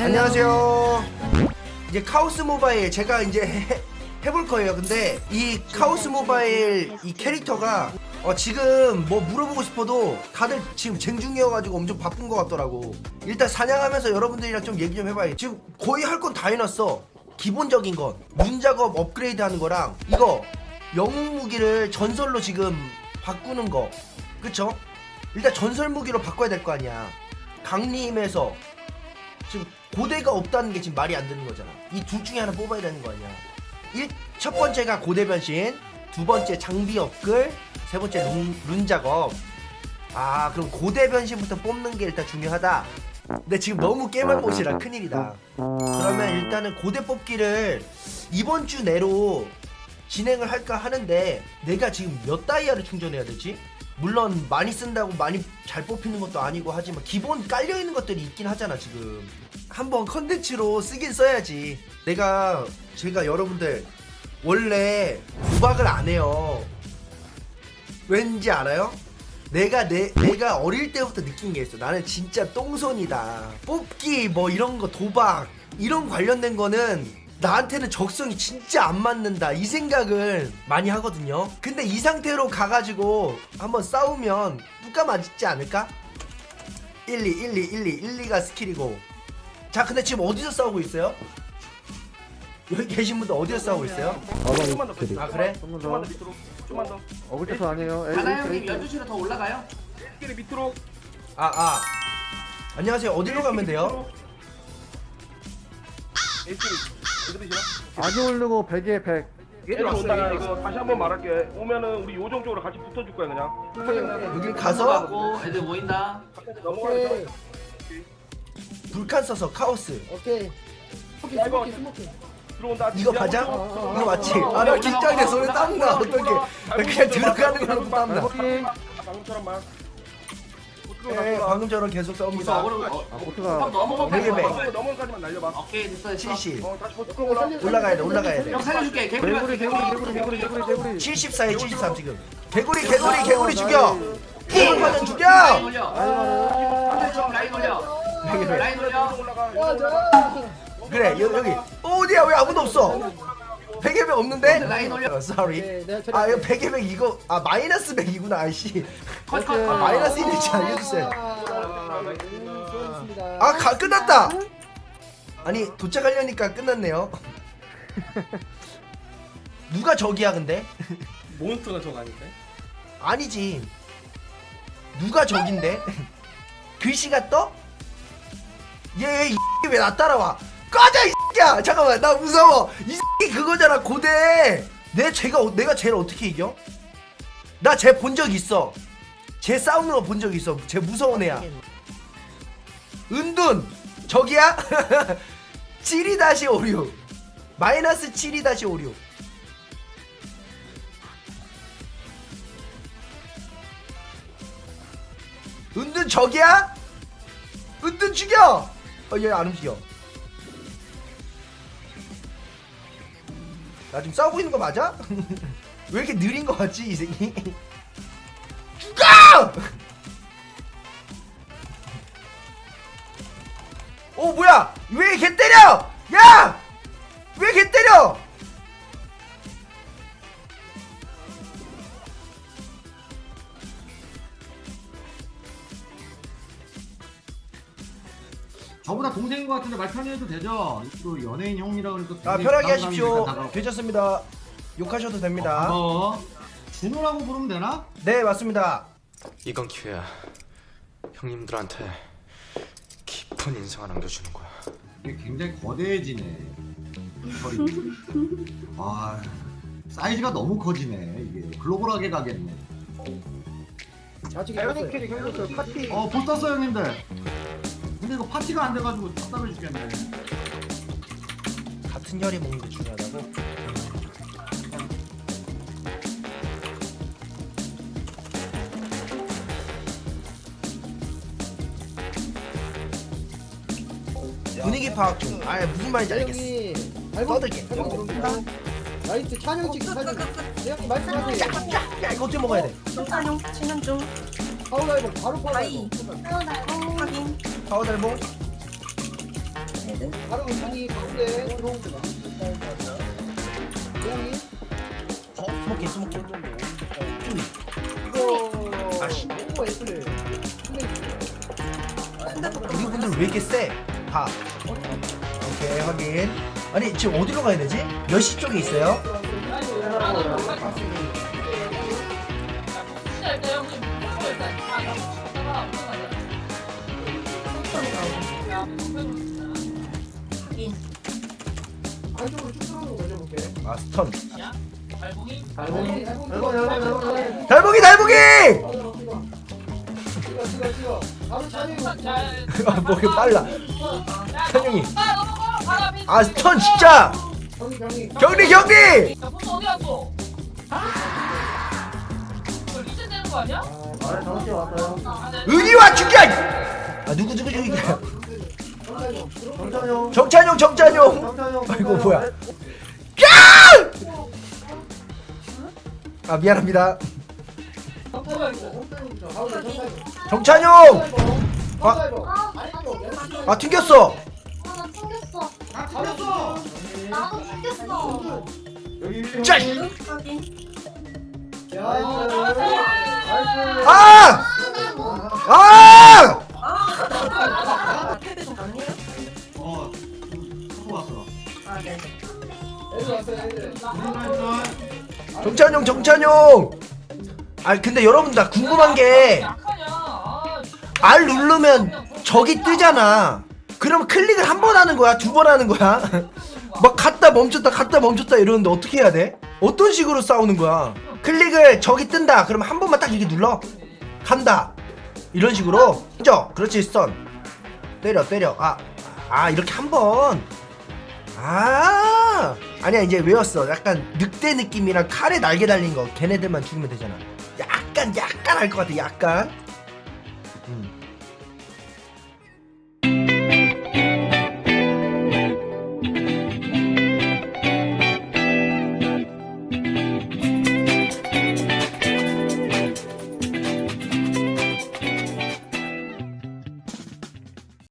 안녕하세요. 이제 카오스 모바일 제가 이제 해, 해볼 거예요. 근데 이 카오스 모바일 이 캐릭터가 어, 지금 뭐 물어보고 싶어도 다들 지금 쟁중이어가지고 엄청 바쁜 것 같더라고. 일단 사냥하면서 여러분들이랑 좀 얘기 좀 해봐요. 지금 거의 할 건 다 해놨어. 기본적인 건 문작업 업그레이드 하는 거랑 이거 영웅 무기를 전설로 지금 바꾸는 거 그쵸? 일단 전설 무기로 바꿔야 될 거 아니야 강림에서 지금 고대가 없다는 게 지금 말이 안 되는 거잖아. 이 둘 중에 하나 뽑아야 되는 거 아니야. 일, 첫 번째가 고대 변신 두 번째 장비 업글 세 번째 룬, 룬 작업. 아 그럼 고대 변신부터 뽑는 게 일단 중요하다. 근데 지금 너무 깨만 못이라 큰일이다. 그러면 일단은 고대 뽑기를 이번 주 내로 진행을 할까 하는데 내가 지금 몇 다이아를 충전해야 되지? 물론 많이 쓴다고 많이 잘 뽑히는 것도 아니고 하지만 기본 깔려있는 것들이 있긴 하잖아 지금 한번 컨텐츠로 쓰긴 써야지 내가 제가 여러분들 원래 구박을 안 해요 왠지 알아요? 내가 내 내가 어릴 때부터 느낀 게 있어. 나는 진짜 똥손이다. 뽑기 뭐 이런 거 도박 이런 관련된 거는 나한테는 적성이 진짜 안 맞는다 이 생각을 많이 하거든요. 근데 이 상태로 가가지고 한번 싸우면 누가 맞지 않을까? 1, 2, 1, 2, 1, 2, 1, 2가 스킬이고. 자, 근데 지금 어디서 싸우고 있어요? 여기 계신 분들 어디서 싸우고 있어요? 조금만 더. 아 그래? 조금만 더 밑으로 조금만 더 어글자도 아니에요. 가나 형님 12시로 더 올라가요? 끼리 밑으로 아 아. 안녕하세요. 어디로 가면 돼요? 에이스리 어디시나? 아기 올르고 100에 100. 얘들 온다 이거 다시 한번 말할게 오면은 우리 요정 쪽으로 같이 붙어줄 거야 그냥 여길 가서 가고 애들 모인다. 넘어가서 불칸 써서 카오스. 오케이. 스모키 스모키. 들어온다 이거 맞아? 이거 맞지? 아 나 긴장돼서 오늘 땀나 어떡해 나 그냥 들어가는 거라도 땀나. 방금처럼만 예, 방금처럼 계속 무슨 싸웁니다 어그로 어, 아, 어, 보트가 넘어가 되게 매. 넘어가지만 날려봐. 오케이 됐어 됐어. 70 어 다시 올라 올라가야 돼 올라가야 돼. 형 살려줄게. 개구리 개구리 개구리 개구리 개구리 개구리 개구리. 74에 73 지금. 개구리 개구리 개구리 죽여. 개구리 파전 라인 죽여. 올려. 아, 라인 올려. 라인 올려. 올라가. 그래 여, 여기. 어, 어디야? 왜 아무도 없어 베개백 없는데? 라인 올려. 어, sorry 네, 내가 처리. 아 이거 베개백 이거 아 마이너스 백이구나 아씨 컷 컷. 컷. 마이너스 있는지 알려주세요 아, 네, 수고하셨습니다. 아 가, 끝났다 아니 도착하려니까 끝났네요 누가 저기야 근데? 몬스터가 저거 아닌데? 아니지 누가 적인데? 글씨가 떠? 얘왜 나 따라와 꺼져 이 새끼야 잠깐만 나 무서워 이 그거잖아 고대 내 쟤가 어- 내가 쟤를 어떻게 이겨? 나 쟤 본 적 있어 쟤 싸우는 거 본 적 있어 쟤 무서운 애야 은둔 저기야? 72-56 마이너스 72-56 은둔 저기야? 은둔 죽여! 어, 얘 안 움직여. 나 지금 싸우고 있는 거 맞아? 왜 이렇게 느린 거 같지, 이 새끼? 죽어! 오, 뭐야! 왜걔 때려! 야! 왜걔 때려! 저보다 동생인 것 같은데 말 편히 해도 되죠? 또 연예인 형이라 그러니까 아, 편하게 하십시오. 괜찮습니다. 욕하셔도 됩니다. 어, 준호라고 부르면 되나? 네, 맞습니다. 이건 기회야. 형님들한테 깊은 인상을 남겨주는 거야. 이게 굉장히 거대해지네. 아, 사이즈가 너무 커지네. 이게 글로벌하게 가겠네. 좌측에 있었어요. 캐릭 형들 파티. 어, 못 땄어 형님들. 근데 이거 파티가 안 돼가지고 답답해 죽겠네. 같은 혈이 먹는 게 중요하다고? 분위기 파악 좀. 아 무슨 말인지 알겠어. 형이 떠들게. 라이트 찬영 찍기 사진. 네 형님 말씀하세요. 야 이거 어떻게 먹어야 돼? 사용 진행 중 파울라이버 바로 아이. 파울라이버. 확인 파워달봉. 바로 문이 가운데 고양이 스모키 스모키 이거 아씨. 오 애플 우리 분들 왜 이렇게 세? 다 오케이 확인 아니 지금 어디로 가야 되지? 몇시 쪽에 있어요? 안쪽으로 쭉 들어오는 거 올려볼게 아 스턴 달봉이 달봉이 달봉이 달봉이 달봉이! 찍어 찍어 찍어 바로 찬영이 아, 뭐 이렇게 빨라 찬영이 아 스턴 진짜 경리 경리 아 정신 왔어요 은희와 죽여 아 누구 누구 정찬용 정찬용 정찬용 정찬용 아이고 뭐야 야! 아 미안합니다 정찬용 아. 아 튕겼어 아, 나 튕겼어. 아 걸렸어 나도 튕겼어. 나이스 아! 아, 나 뭐. 아! 정찬용 정찬용! 아 근데 여러분 나 궁금한 게 R 누르면 적이 뜨잖아. 그럼 클릭을 한 번 하는 거야? 두 번 하는 거야? 막 갔다 멈췄다 갔다 멈췄다 이러는데 어떻게 해야 돼? 어떤 식으로 싸우는 거야? 클릭을 적이 뜬다. 그러면 한 번만 딱 이렇게 눌러. 간다. 이런 식으로. 그죠? 그렇지 스턴 때려 때려. 아, 아 이렇게 한번 아! 아니야 이제 외웠어. 약간 늑대 느낌이랑 칼에 날개 달린 거 걔네들만 죽이면 되잖아. 약간 약간 알 것 같아 약간. 음.